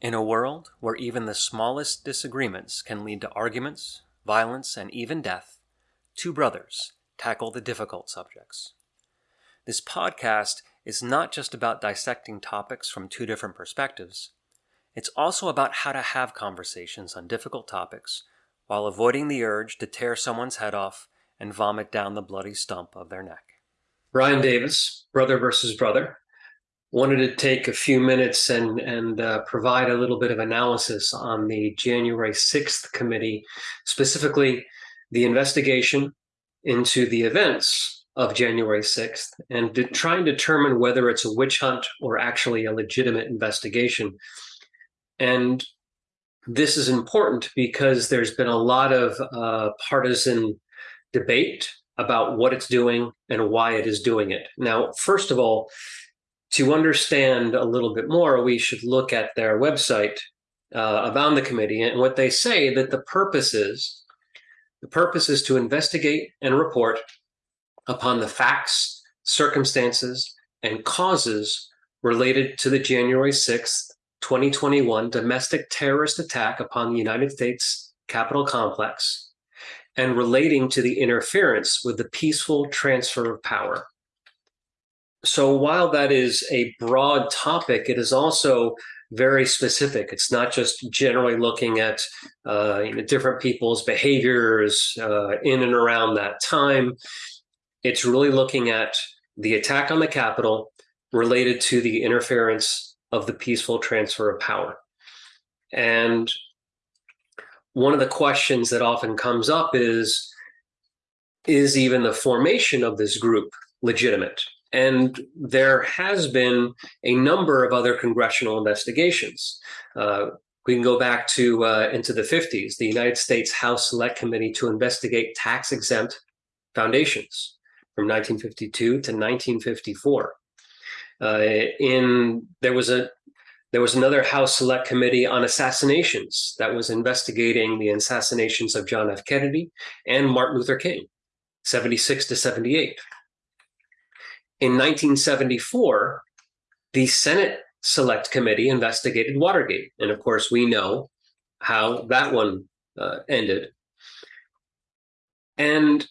In a world where even the smallest disagreements can lead to arguments, violence, and even death, two brothers tackle the difficult subjects. This podcast is not just about dissecting topics from two different perspectives, it's also about how to have conversations on difficult topics while avoiding the urge to tear someone's head off and vomit down the bloody stump of their neck. Brian Davis, Brother versus Brother, wanted to take a few minutes and, and uh, provide a little bit of analysis on the January 6th committee, specifically the investigation into the events of January 6th and to try and determine whether it's a witch hunt or actually a legitimate investigation. And this is important because there's been a lot of uh, partisan debate about what it's doing and why it is doing it. Now, first of all, to understand a little bit more, we should look at their website uh, about the committee and what they say that the purpose is. The purpose is to investigate and report upon the facts, circumstances, and causes related to the January 6th, 2021 domestic terrorist attack upon the United States Capitol complex and relating to the interference with the peaceful transfer of power so while that is a broad topic, it is also very specific. It's not just generally looking at uh, you know, different people's behaviors uh, in and around that time. It's really looking at the attack on the Capitol related to the interference of the peaceful transfer of power. And one of the questions that often comes up is, is even the formation of this group legitimate? And there has been a number of other congressional investigations. Uh, we can go back to uh, into the 50s, the United States House Select Committee to investigate tax exempt foundations from 1952 to 1954. Uh, in there was a there was another House Select Committee on assassinations that was investigating the assassinations of John F. Kennedy and Martin Luther King, 76 to 78. In 1974, the Senate Select Committee investigated Watergate. And of course, we know how that one uh, ended. And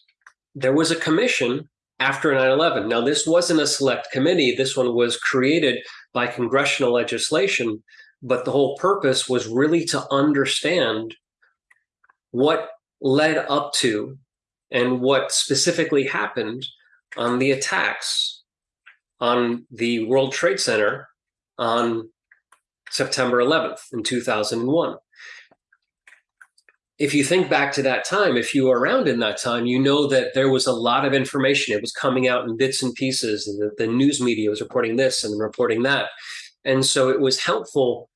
there was a commission after 9 11. Now, this wasn't a select committee, this one was created by congressional legislation. But the whole purpose was really to understand what led up to and what specifically happened on the attacks on the World Trade Center on September 11th in 2001. If you think back to that time, if you were around in that time, you know that there was a lot of information. It was coming out in bits and pieces, the, the news media was reporting this and reporting that. And so it was helpful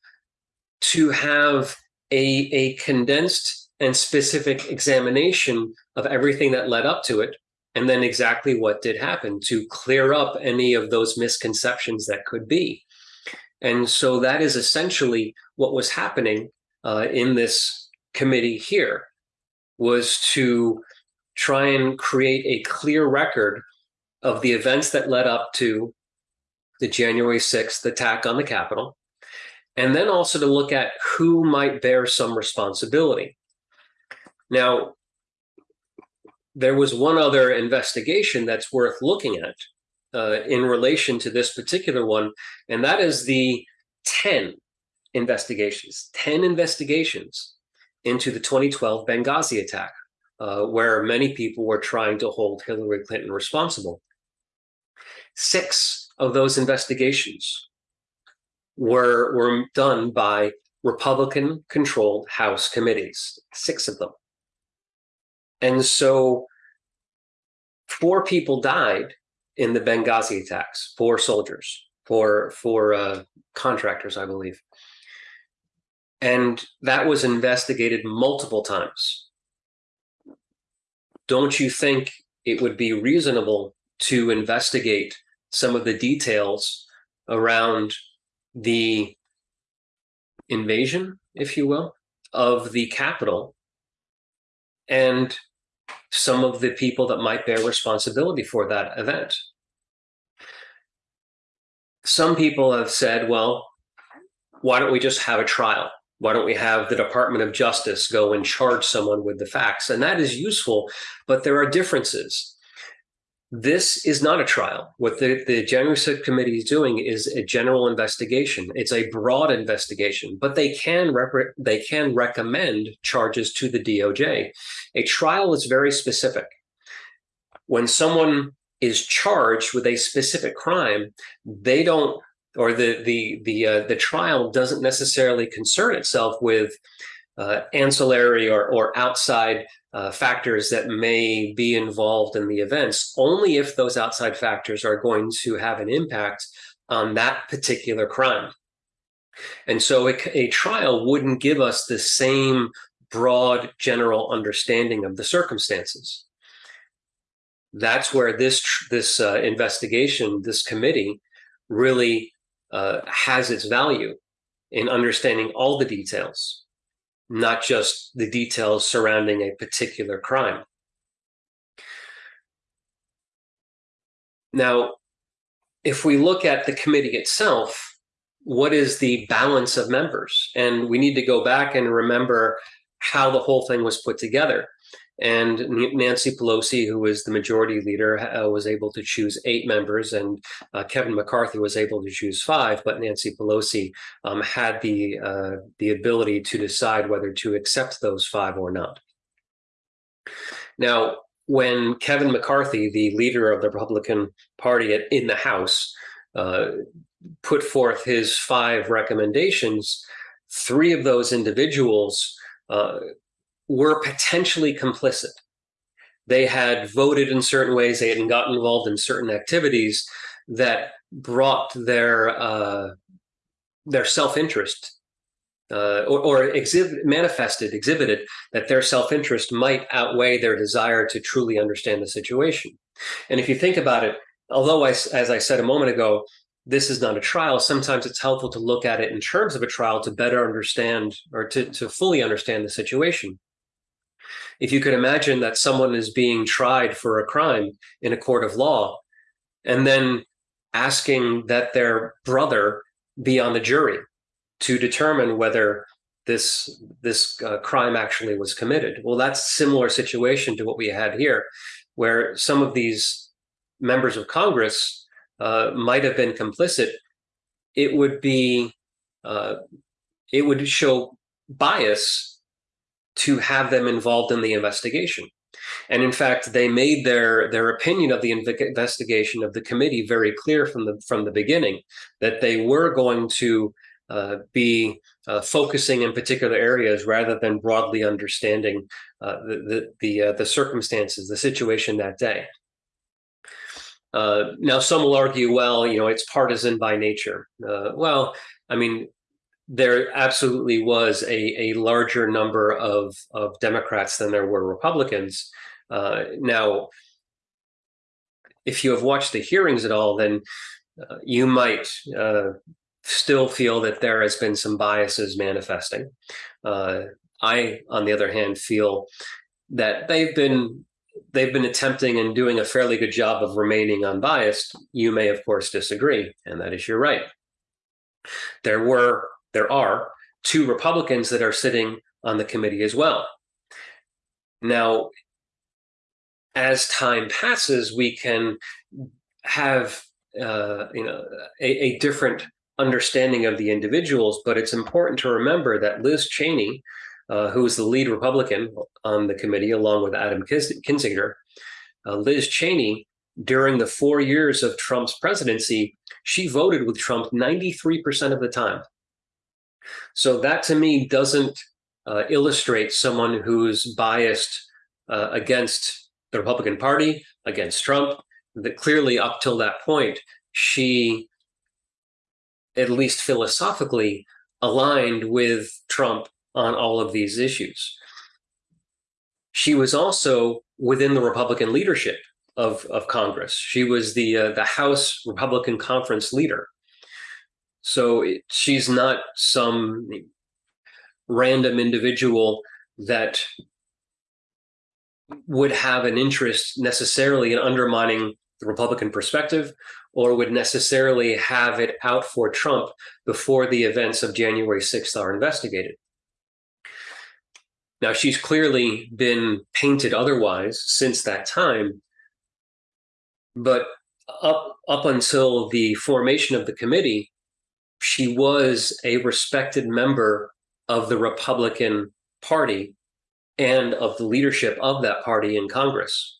to have a, a condensed and specific examination of everything that led up to it and then exactly what did happen to clear up any of those misconceptions that could be. And so that is essentially what was happening uh, in this committee here was to try and create a clear record of the events that led up to the January 6th attack on the Capitol, and then also to look at who might bear some responsibility. Now, there was one other investigation that's worth looking at uh, in relation to this particular one, and that is the 10 investigations, 10 investigations into the 2012 Benghazi attack, uh, where many people were trying to hold Hillary Clinton responsible. Six of those investigations were, were done by Republican controlled House committees, six of them. And so four people died in the Benghazi attacks, four soldiers, four, four uh, contractors, I believe. And that was investigated multiple times. Don't you think it would be reasonable to investigate some of the details around the invasion, if you will, of the capital and some of the people that might bear responsibility for that event. Some people have said, well, why don't we just have a trial? Why don't we have the Department of Justice go and charge someone with the facts? And that is useful, but there are differences. This is not a trial. What the, the January 6th committee is doing is a general investigation. It's a broad investigation, but they can they can recommend charges to the DOJ. A trial is very specific. When someone is charged with a specific crime, they don't or the the the uh, the trial doesn't necessarily concern itself with uh, ancillary or or outside uh, factors that may be involved in the events, only if those outside factors are going to have an impact on that particular crime. And so a, a trial wouldn't give us the same broad general understanding of the circumstances. That's where this this uh, investigation, this committee, really uh, has its value in understanding all the details, not just the details surrounding a particular crime. Now, if we look at the committee itself, what is the balance of members? And we need to go back and remember how the whole thing was put together. And Nancy Pelosi, who was the majority leader, uh, was able to choose eight members, and uh, Kevin McCarthy was able to choose five. But Nancy Pelosi um, had the uh, the ability to decide whether to accept those five or not. Now, when Kevin McCarthy, the leader of the Republican Party in the House, uh, put forth his five recommendations, three of those individuals uh, were potentially complicit. They had voted in certain ways, they had gotten involved in certain activities that brought their uh, their self interest uh, or, or exhibit, manifested, exhibited that their self interest might outweigh their desire to truly understand the situation. And if you think about it, although I, as I said a moment ago, this is not a trial, sometimes it's helpful to look at it in terms of a trial to better understand or to, to fully understand the situation if you could imagine that someone is being tried for a crime in a court of law and then asking that their brother be on the jury to determine whether this this uh, crime actually was committed. Well that's similar situation to what we had here where some of these members of congress uh, might have been complicit. It would be uh, it would show bias to have them involved in the investigation. And in fact, they made their their opinion of the investigation of the committee very clear from the from the beginning that they were going to uh, be uh, focusing in particular areas rather than broadly understanding uh, the the the, uh, circumstances, the situation that day. Uh, now, some will argue, well, you know, it's partisan by nature. Uh, well, I mean, there absolutely was a, a larger number of, of Democrats than there were Republicans. Uh, now, if you have watched the hearings at all, then uh, you might uh, still feel that there has been some biases manifesting. Uh, I, on the other hand, feel that they've been they've been attempting and doing a fairly good job of remaining unbiased. You may, of course, disagree, and that is your right. There were there are two Republicans that are sitting on the committee as well. Now, as time passes, we can have uh, you know a, a, different understanding of the individuals, but it's important to remember that Liz Cheney, uh, who is the lead Republican on the committee, along with Adam Kinzinger, uh, Liz Cheney, during the four years of Trump's presidency, she voted with Trump 93% of the time. So that to me doesn't uh, illustrate someone who's biased uh, against the Republican Party, against Trump. That clearly, up till that point, she, at least philosophically, aligned with Trump on all of these issues. She was also within the Republican leadership of, of Congress. She was the uh, the House Republican Conference leader. So it, she's not some random individual that would have an interest necessarily in undermining the Republican perspective or would necessarily have it out for Trump before the events of January 6th are investigated. Now, she's clearly been painted otherwise since that time, but up, up until the formation of the committee, she was a respected member of the Republican Party and of the leadership of that party in Congress.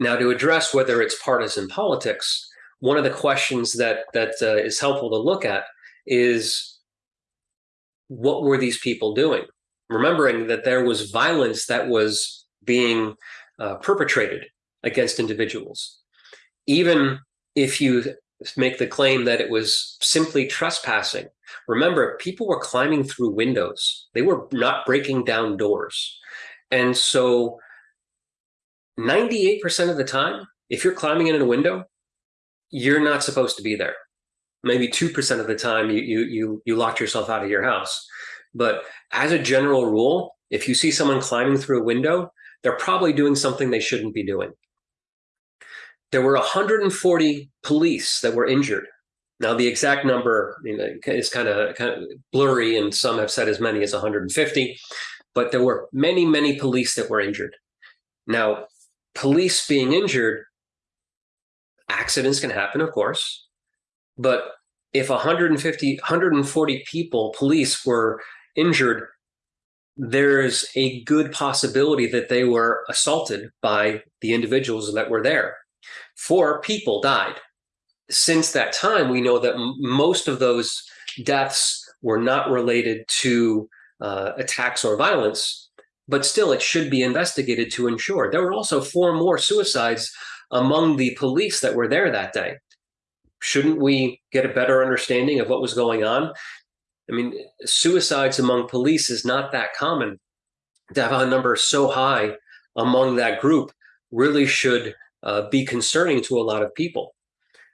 Now, to address whether it's partisan politics, one of the questions that that uh, is helpful to look at is what were these people doing? Remembering that there was violence that was being uh, perpetrated against individuals. Even if you make the claim that it was simply trespassing, remember, people were climbing through windows, they were not breaking down doors. And so 98% of the time, if you're climbing in a window, you're not supposed to be there. Maybe 2% of the time you, you, you, you locked yourself out of your house. But as a general rule, if you see someone climbing through a window, they're probably doing something they shouldn't be doing. There were 140 police that were injured. Now, the exact number you know, is kind of, kind of blurry, and some have said as many as 150, but there were many, many police that were injured. Now, police being injured, accidents can happen, of course, but if 150, 140 people, police were injured, there's a good possibility that they were assaulted by the individuals that were there. Four people died. Since that time, we know that most of those deaths were not related to uh, attacks or violence, but still it should be investigated to ensure. There were also four more suicides among the police that were there that day. Shouldn't we get a better understanding of what was going on? I mean, suicides among police is not that common. To have a number so high among that group really should uh, be concerning to a lot of people,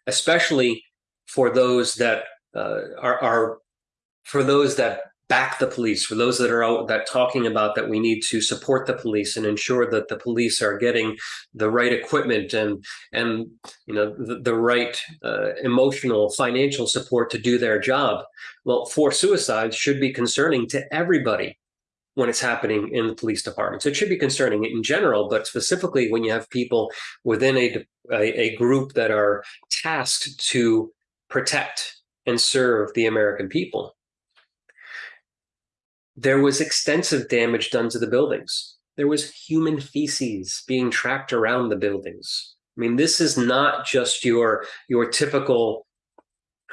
especially for those that uh, are, are for those that back the police for those that are out that talking about that we need to support the police and ensure that the police are getting the right equipment and and you know the, the right uh, emotional financial support to do their job. Well for suicides should be concerning to everybody when it's happening in the police department. So it should be concerning in general but specifically when you have people within a, a, a group that are tasked to protect and serve the american people there was extensive damage done to the buildings. There was human feces being tracked around the buildings. I mean, this is not just your your typical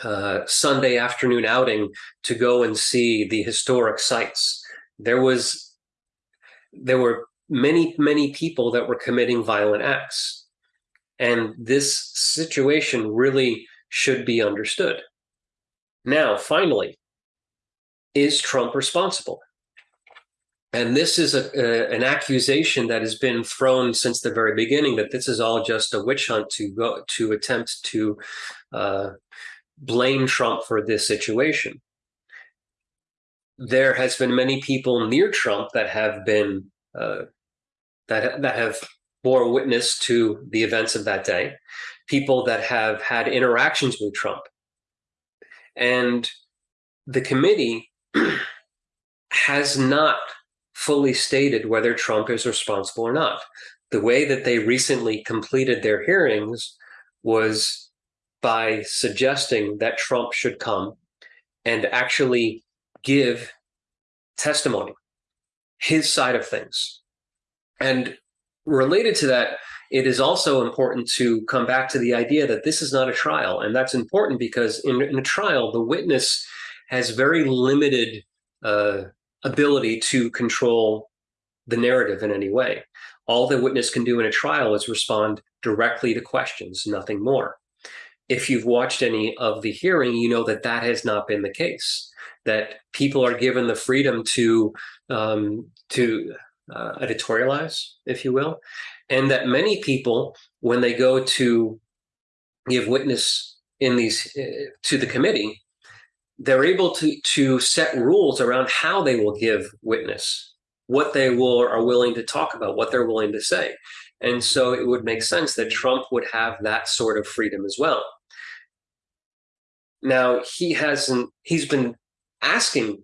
uh, Sunday afternoon outing to go and see the historic sites. There was there were many many people that were committing violent acts, and this situation really should be understood. Now, finally, is Trump responsible? And this is a, a, an accusation that has been thrown since the very beginning that this is all just a witch hunt to go to attempt to uh, blame Trump for this situation. There has been many people near Trump that have been uh, that that have bore witness to the events of that day, people that have had interactions with Trump, and the committee has not fully stated whether Trump is responsible or not. The way that they recently completed their hearings was by suggesting that Trump should come and actually give testimony, his side of things. And related to that, it is also important to come back to the idea that this is not a trial. And that's important because in, in a trial, the witness has very limited uh, ability to control the narrative in any way. All the witness can do in a trial is respond directly to questions, nothing more. If you've watched any of the hearing, you know that that has not been the case. That people are given the freedom to um, to uh, editorialize, if you will, and that many people, when they go to give witness in these uh, to the committee, they're able to to set rules around how they will give witness, what they will are willing to talk about, what they're willing to say. And so it would make sense that Trump would have that sort of freedom as well. Now, he hasn't, he's been asking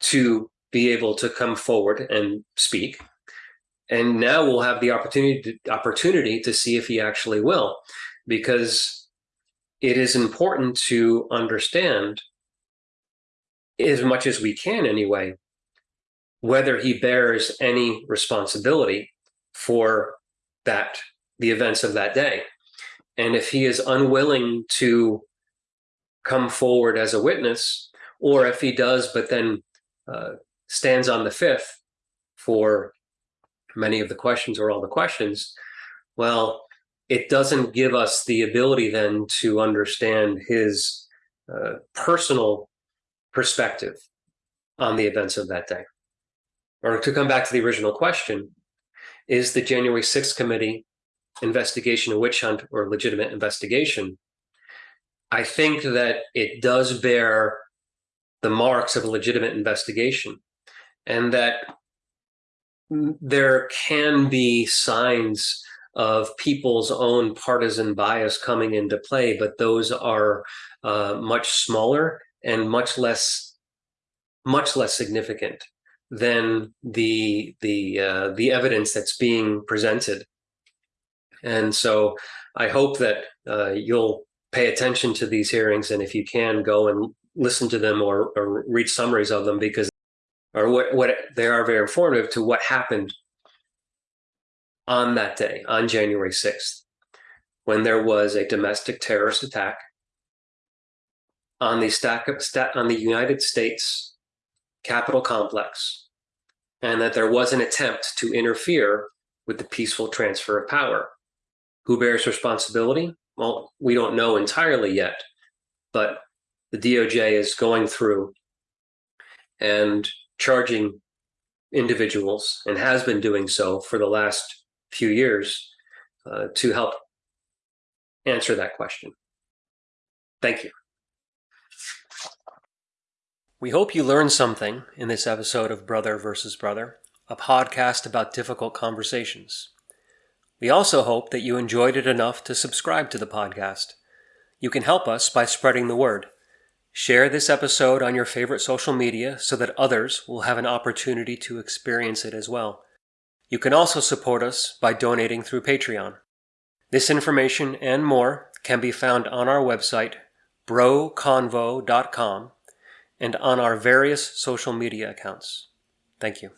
to be able to come forward and speak. And now we'll have the opportunity to, opportunity to see if he actually will, because it is important to understand as much as we can anyway, whether he bears any responsibility for that, the events of that day. And if he is unwilling to come forward as a witness, or if he does, but then uh, stands on the fifth for many of the questions or all the questions, well, it doesn't give us the ability then to understand his uh, personal perspective on the events of that day. Or to come back to the original question, is the January 6th committee investigation a witch hunt or legitimate investigation? I think that it does bear the marks of a legitimate investigation and that there can be signs of people's own partisan bias coming into play, but those are uh, much smaller and much less much less significant than the the uh, the evidence that's being presented. And so I hope that uh, you'll pay attention to these hearings, and if you can, go and listen to them or, or read summaries of them because or what, what they are very informative to what happened on that day, on January 6th, when there was a domestic terrorist attack on the stack of, on the United States Capitol complex, and that there was an attempt to interfere with the peaceful transfer of power. Who bears responsibility? Well, we don't know entirely yet, but the DOJ is going through and charging individuals and has been doing so for the last few years uh, to help answer that question. Thank you. We hope you learned something in this episode of Brother versus Brother, a podcast about difficult conversations. We also hope that you enjoyed it enough to subscribe to the podcast. You can help us by spreading the word. Share this episode on your favorite social media so that others will have an opportunity to experience it as well. You can also support us by donating through Patreon. This information and more can be found on our website, broconvo.com and on our various social media accounts. Thank you.